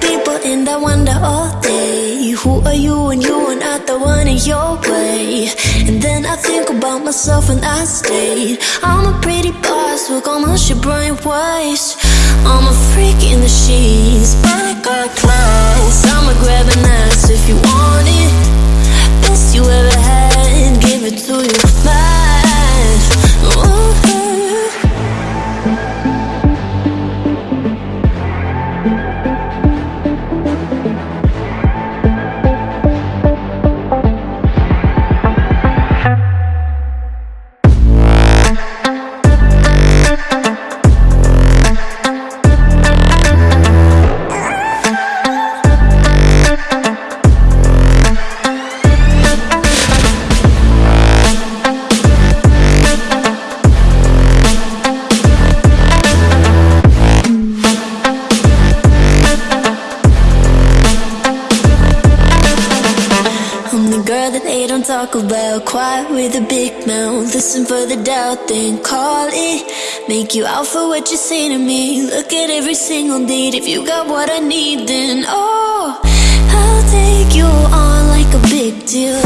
people and I wonder all day Who are you and you are not the one in your way? And then I think about myself and I stayed I'm a pretty boss, look almost your brain waste I'm a freak in the girl that they don't talk about. Quiet with a big mouth. Listen for the doubt, then call it. Make you out for what you say to me. Look at every single date If you got what I need, then oh I'll take you on like a big deal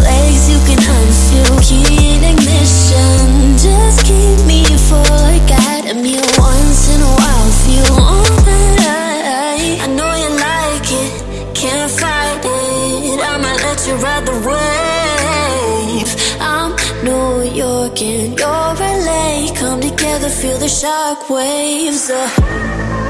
New York and LA Come together, feel the shock waves uh.